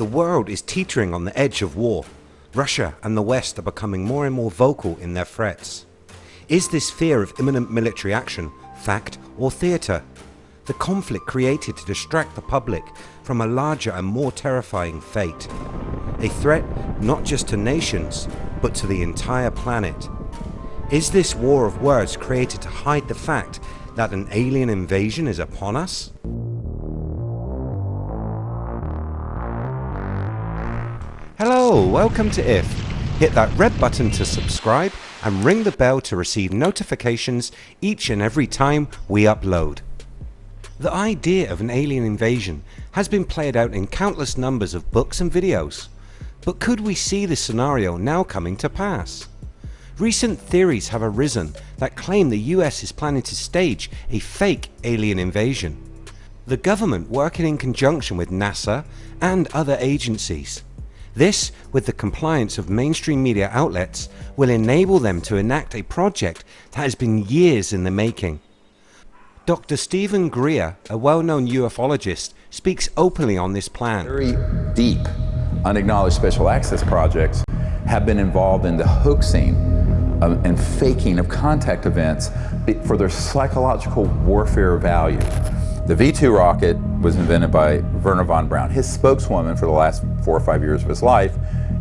The world is teetering on the edge of war. Russia and the West are becoming more and more vocal in their threats. Is this fear of imminent military action fact or theatre? The conflict created to distract the public from a larger and more terrifying fate. A threat not just to nations, but to the entire planet. Is this war of words created to hide the fact that an alien invasion is upon us? Hello, welcome to IF. Hit that red button to subscribe and ring the bell to receive notifications each and every time we upload. The idea of an alien invasion has been played out in countless numbers of books and videos. But could we see this scenario now coming to pass? Recent theories have arisen that claim the US is planning to stage a fake alien invasion. The government working in conjunction with NASA and other agencies this, with the compliance of mainstream media outlets, will enable them to enact a project that has been years in the making. Dr. Stephen Greer, a well-known ufologist, speaks openly on this plan. Very deep, unacknowledged special access projects have been involved in the hoaxing um, and faking of contact events for their psychological warfare value. The V-2 rocket was invented by Werner von Braun. His spokeswoman for the last four or five years of his life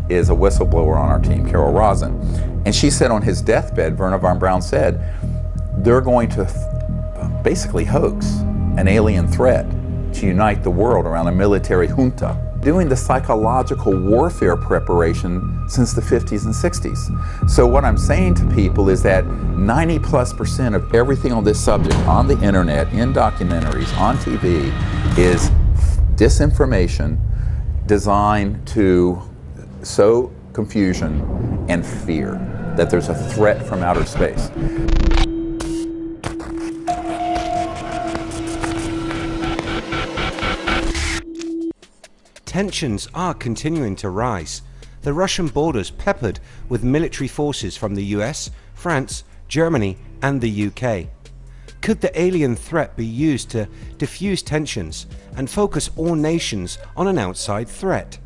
is a whistleblower on our team, Carol Rosin. And she said on his deathbed, Werner von Braun said, they're going to basically hoax an alien threat to unite the world around a military junta doing the psychological warfare preparation since the 50s and 60s. So what I'm saying to people is that 90 plus percent of everything on this subject on the internet, in documentaries, on TV is disinformation designed to sow confusion and fear that there's a threat from outer space. Tensions are continuing to rise. The Russian borders peppered with military forces from the US, France, Germany and the UK. Could the alien threat be used to diffuse tensions and focus all nations on an outside threat?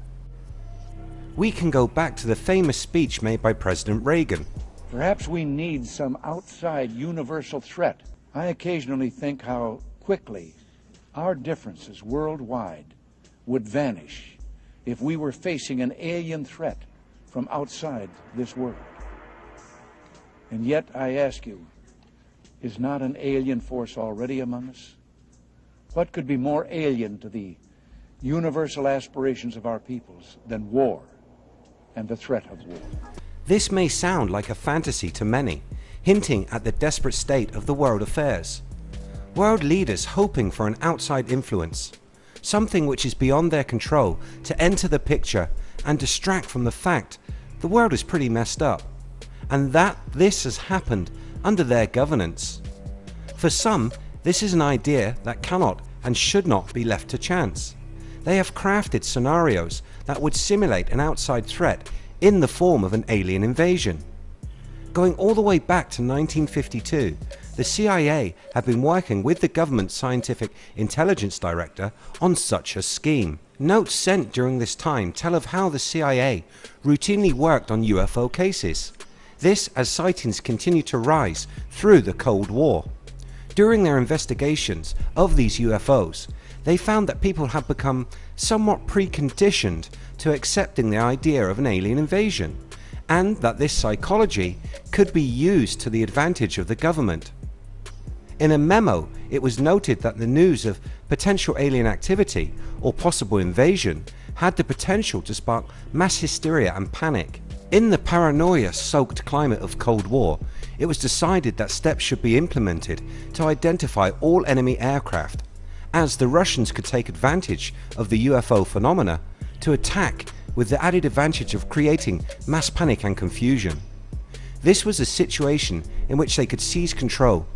We can go back to the famous speech made by President Reagan. Perhaps we need some outside universal threat. I occasionally think how quickly our differences worldwide would vanish if we were facing an alien threat from outside this world. And yet, I ask you, is not an alien force already among us? What could be more alien to the universal aspirations of our peoples than war and the threat of war? This may sound like a fantasy to many, hinting at the desperate state of the world affairs. World leaders hoping for an outside influence something which is beyond their control to enter the picture and distract from the fact the world is pretty messed up and that this has happened under their governance. For some this is an idea that cannot and should not be left to chance. They have crafted scenarios that would simulate an outside threat in the form of an alien invasion. Going all the way back to 1952 the CIA have been working with the government's scientific intelligence director on such a scheme. Notes sent during this time tell of how the CIA routinely worked on UFO cases. This as sightings continue to rise through the Cold War. During their investigations of these UFOs, they found that people had become somewhat preconditioned to accepting the idea of an alien invasion and that this psychology could be used to the advantage of the government. In a memo it was noted that the news of potential alien activity or possible invasion had the potential to spark mass hysteria and panic. In the paranoia soaked climate of Cold War it was decided that steps should be implemented to identify all enemy aircraft as the Russians could take advantage of the UFO phenomena to attack with the added advantage of creating mass panic and confusion. This was a situation in which they could seize control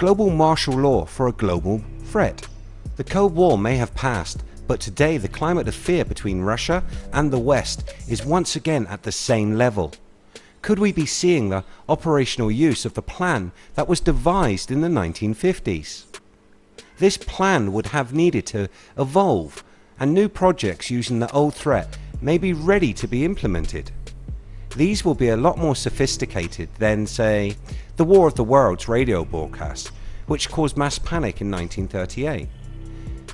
global martial law for a global threat. The Cold War may have passed but today the climate of fear between Russia and the West is once again at the same level. Could we be seeing the operational use of the plan that was devised in the 1950s? This plan would have needed to evolve and new projects using the old threat may be ready to be implemented. These will be a lot more sophisticated than, say, the War of the Worlds radio broadcast, which caused mass panic in 1938.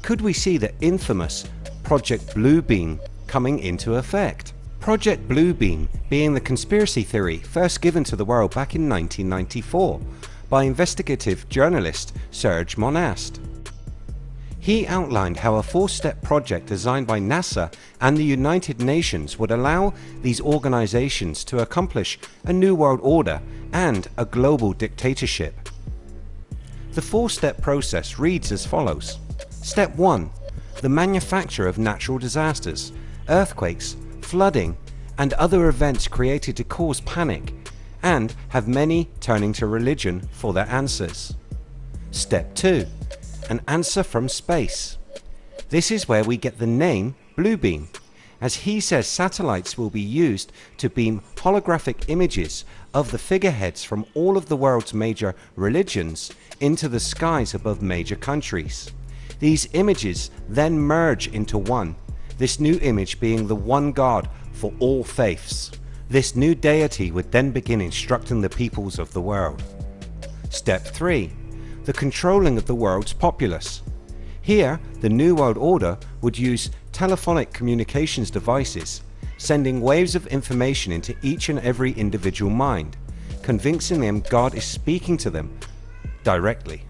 Could we see the infamous Project Bluebeam coming into effect? Project Bluebeam being the conspiracy theory first given to the world back in 1994 by investigative journalist Serge Monast. He outlined how a four-step project designed by NASA and the United Nations would allow these organizations to accomplish a new world order and a global dictatorship. The four-step process reads as follows. Step 1. The manufacture of natural disasters, earthquakes, flooding and other events created to cause panic and have many turning to religion for their answers. Step 2 an answer from space. This is where we get the name Bluebeam, as he says satellites will be used to beam holographic images of the figureheads from all of the world's major religions into the skies above major countries. These images then merge into one, this new image being the one God for all faiths. This new deity would then begin instructing the peoples of the world. Step 3 the controlling of the world's populace. Here, the New World Order would use telephonic communications devices, sending waves of information into each and every individual mind, convincing them God is speaking to them directly.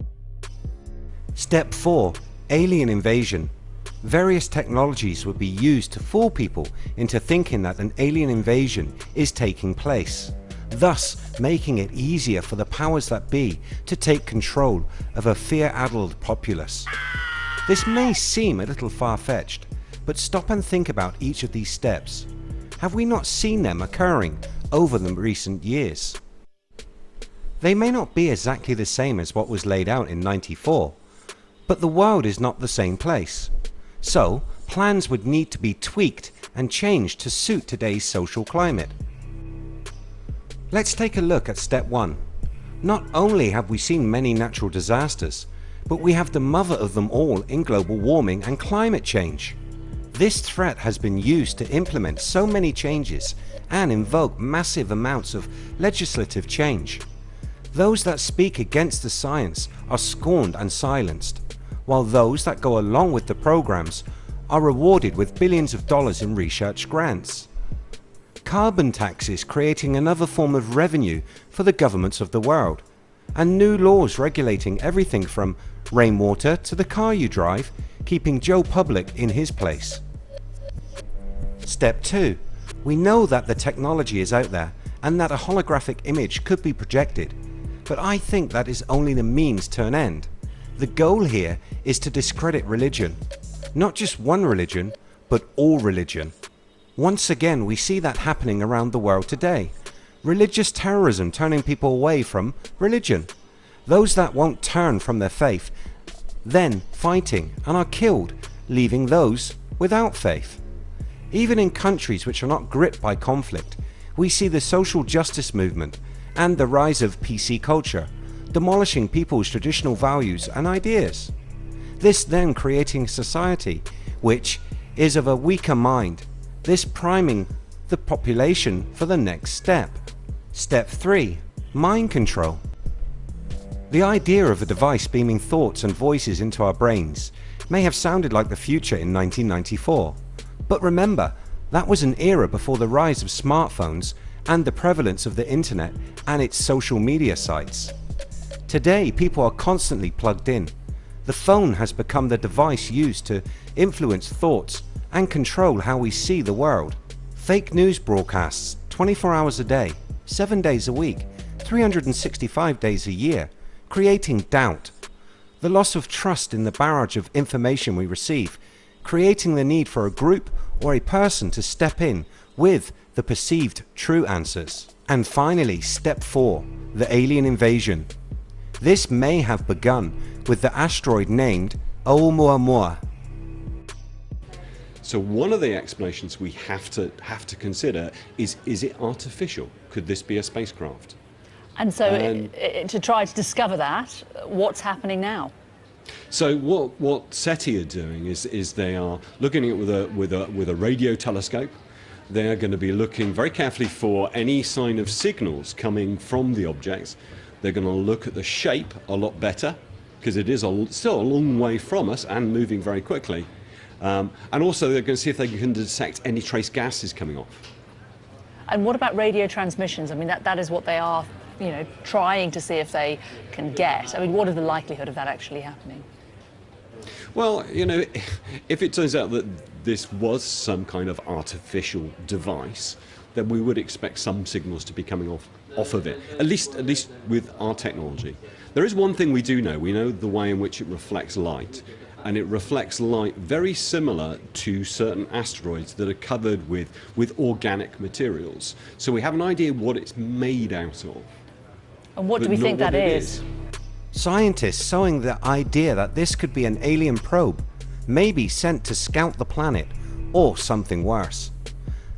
Step 4. Alien Invasion Various technologies would be used to fool people into thinking that an alien invasion is taking place thus making it easier for the powers that be to take control of a fear-addled populace. This may seem a little far-fetched, but stop and think about each of these steps. Have we not seen them occurring over the recent years? They may not be exactly the same as what was laid out in 94, but the world is not the same place. So plans would need to be tweaked and changed to suit today's social climate. Let's take a look at step 1. Not only have we seen many natural disasters, but we have the mother of them all in global warming and climate change. This threat has been used to implement so many changes and invoke massive amounts of legislative change. Those that speak against the science are scorned and silenced, while those that go along with the programs are rewarded with billions of dollars in research grants carbon taxes creating another form of revenue for the governments of the world, and new laws regulating everything from rainwater to the car you drive, keeping Joe Public in his place. Step 2. We know that the technology is out there and that a holographic image could be projected, but I think that is only the means to an end. The goal here is to discredit religion. Not just one religion, but all religion. Once again we see that happening around the world today. Religious terrorism turning people away from religion. Those that won't turn from their faith then fighting and are killed leaving those without faith. Even in countries which are not gripped by conflict we see the social justice movement and the rise of PC culture demolishing people's traditional values and ideas. This then creating society which is of a weaker mind this priming the population for the next step. Step 3. Mind control. The idea of a device beaming thoughts and voices into our brains may have sounded like the future in 1994, but remember that was an era before the rise of smartphones and the prevalence of the internet and its social media sites. Today people are constantly plugged in. The phone has become the device used to influence thoughts and control how we see the world. Fake news broadcasts 24 hours a day, 7 days a week, 365 days a year, creating doubt. The loss of trust in the barrage of information we receive, creating the need for a group or a person to step in with the perceived true answers. And finally, step 4. The alien invasion. This may have begun with the asteroid named Oumuamua so one of the explanations we have to have to consider is is it artificial? Could this be a spacecraft? And so it, it, to try to discover that, what's happening now? So what what SETI are doing is is they are looking at it with a with a with a radio telescope. They are going to be looking very carefully for any sign of signals coming from the objects. They're going to look at the shape a lot better because it is a, still a long way from us and moving very quickly. Um, and also they're going to see if they can detect any trace gases coming off. And what about radio transmissions? I mean, that, that is what they are, you know, trying to see if they can get. I mean, what is the likelihood of that actually happening? Well, you know, if it turns out that this was some kind of artificial device, then we would expect some signals to be coming off off of it. At least, at least with our technology. There is one thing we do know. We know the way in which it reflects light, and it reflects light very similar to certain asteroids that are covered with with organic materials. So we have an idea what it's made out of. And what do we think that is? is? Scientists sowing the idea that this could be an alien probe, maybe sent to scout the planet, or something worse.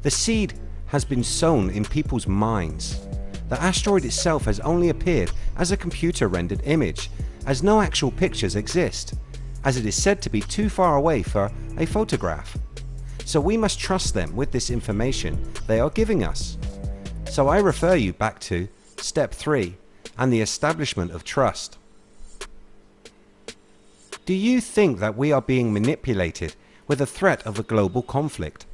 The seed has been sown in people's minds. The asteroid itself has only appeared as a computer rendered image, as no actual pictures exist, as it is said to be too far away for a photograph. So we must trust them with this information they are giving us. So I refer you back to step 3 and the establishment of trust. Do you think that we are being manipulated with the threat of a global conflict?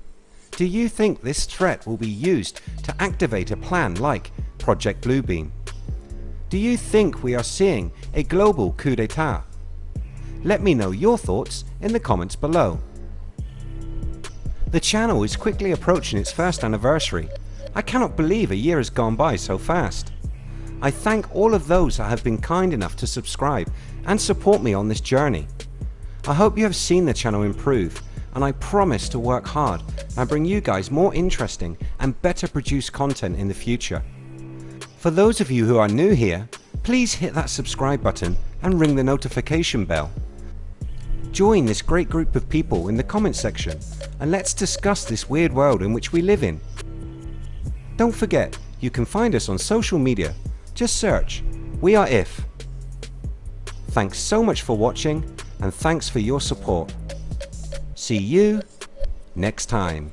Do you think this threat will be used to activate a plan like Project Bluebeam? Do you think we are seeing a global coup d'etat? Let me know your thoughts in the comments below. The channel is quickly approaching its first anniversary. I cannot believe a year has gone by so fast. I thank all of those that have been kind enough to subscribe and support me on this journey. I hope you have seen the channel improve and I promise to work hard and bring you guys more interesting and better produced content in the future. For those of you who are new here, please hit that subscribe button and ring the notification bell. Join this great group of people in the comments section and let's discuss this weird world in which we live in. Don't forget you can find us on social media, just search We Are If Thanks so much for watching and thanks for your support. See you next time.